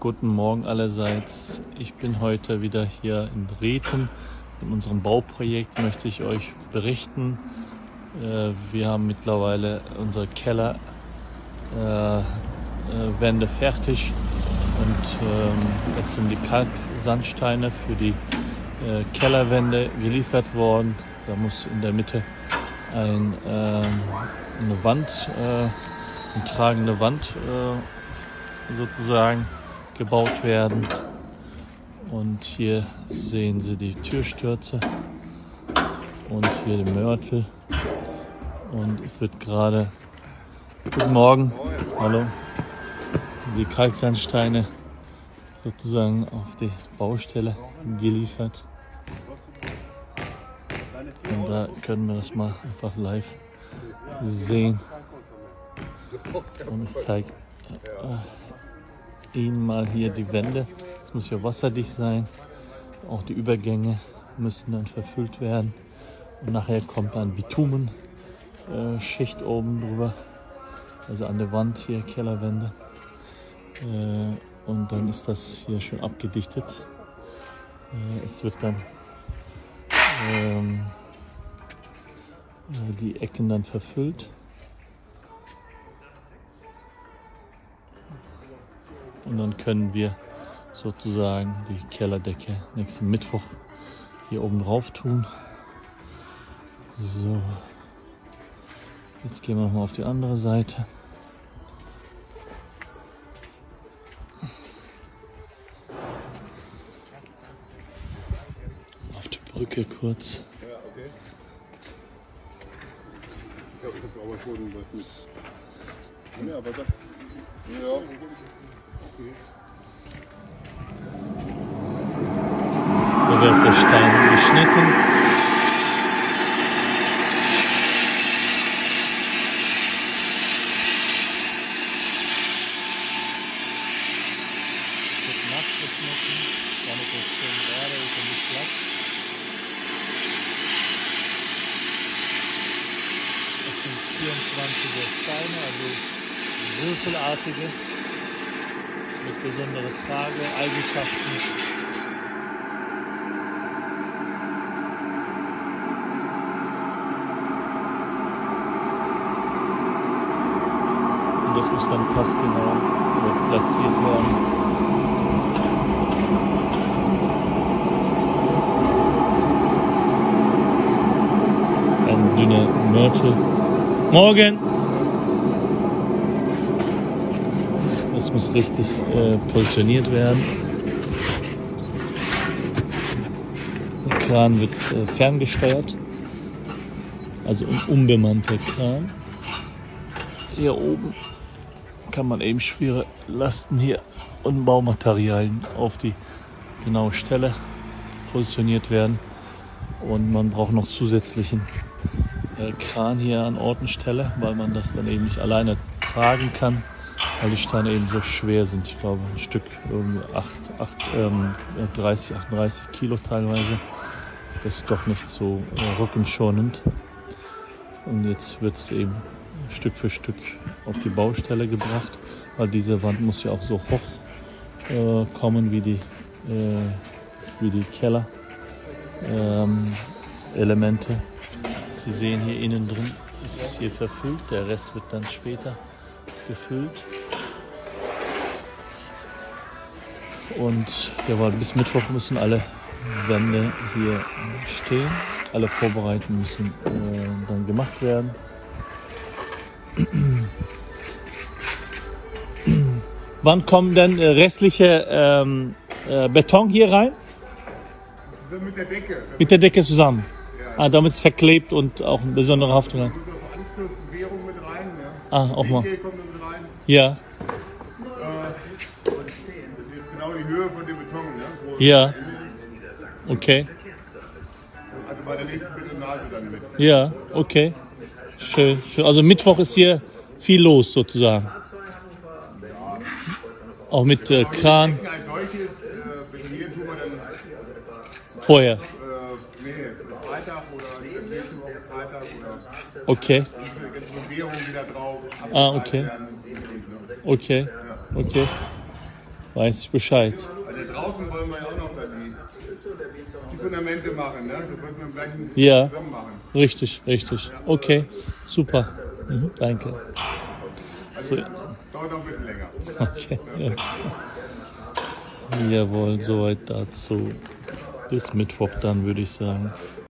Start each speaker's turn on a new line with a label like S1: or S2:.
S1: Guten Morgen allerseits. Ich bin heute wieder hier in Reten. In unserem Bauprojekt möchte ich euch berichten. Äh, wir haben mittlerweile unsere Kellerwände äh, äh, fertig und ähm, es sind die Kalksandsteine für die Kellerwände geliefert worden. Da muss in der Mitte ein, ähm, eine Wand, eine tragende Wand sozusagen gebaut werden. Und hier sehen Sie die Türstürze und hier den Mörtel. Und es wird gerade, guten Morgen, hallo, die Kalksandsteine sozusagen auf die Baustelle geliefert. Und da können wir das mal einfach live sehen. Und ich zeige äh, Ihnen mal hier die Wände. Es muss ja wasserdicht sein. Auch die Übergänge müssen dann verfüllt werden. Und nachher kommt dann Bitumenschicht äh, oben drüber. Also an der Wand hier, Kellerwände. Äh, und dann ist das hier schon abgedichtet. Äh, es wird dann ähm, äh, die Ecken dann verfüllt. Und dann können wir sozusagen die Kellerdecke nächsten Mittwoch hier oben drauf tun. So, jetzt gehen wir mal auf die andere Seite. Auf die Brücke kurz.
S2: Ja, okay. Ich glaube, ich habe aber schon was mit. Ja, aber das. Ja,
S1: da wird der Stein geschnitten. nachgeschnitten, damit es schön gerade ist und nicht glatt. Das sind 24er Steine, also würfelartige mit besonderen Trageeigenschaften. Und das muss dann passgenau platziert werden. Ein dünner Mörtel. Morgen! Muss richtig äh, positioniert werden. Der Kran wird äh, ferngesteuert, also ein unbemannter Kran. Hier oben kann man eben schwere Lasten hier und Baumaterialien auf die genaue Stelle positioniert werden. Und man braucht noch zusätzlichen äh, Kran hier an Ort und Stelle, weil man das dann eben nicht alleine tragen kann weil die Steine eben so schwer sind. Ich glaube, ein Stück irgendwie 8, 8, ähm, 30, 38 Kilo teilweise. Das ist doch nicht so äh, rückenschonend. Und jetzt wird es eben Stück für Stück auf die Baustelle gebracht, weil diese Wand muss ja auch so hoch äh, kommen wie die, äh, wie die Keller. Ähm, Elemente. Sie sehen hier innen drin ist es hier verfüllt, der Rest wird dann später gefüllt. Und jawohl, bis Mittwoch müssen alle Wände hier stehen. Alle Vorbereitungen müssen äh, dann gemacht werden. Wann kommen denn äh, restliche ähm, äh, Beton hier rein?
S2: Mit der Decke.
S1: Mit der Decke zusammen. Ja. Ah, damit es verklebt und auch eine besondere Haftung hat. Ja. Ah, auch mal. Ja.
S2: Höhe von dem Beton. Ne?
S1: ja. Okay.
S2: Also bei der nächsten Betonage dann mit.
S1: Ja, okay. Schön, schön. Also Mittwoch ist hier viel los sozusagen. Auch mit äh, Kran. Vorher. Okay. Ah, okay. Okay. Okay. weiß ich Bescheid.
S2: Also draußen wollen wir ja auch noch die, die Fundamente machen, ne? Das wollten wir im gleichen
S1: Ja.
S2: zusammen machen.
S1: Richtig, richtig. Okay, super. Mhm, danke. So,
S2: Dauert auch ein bisschen länger.
S1: okay. Ja. Jawohl, soweit dazu. Bis Mittwoch dann, würde ich sagen.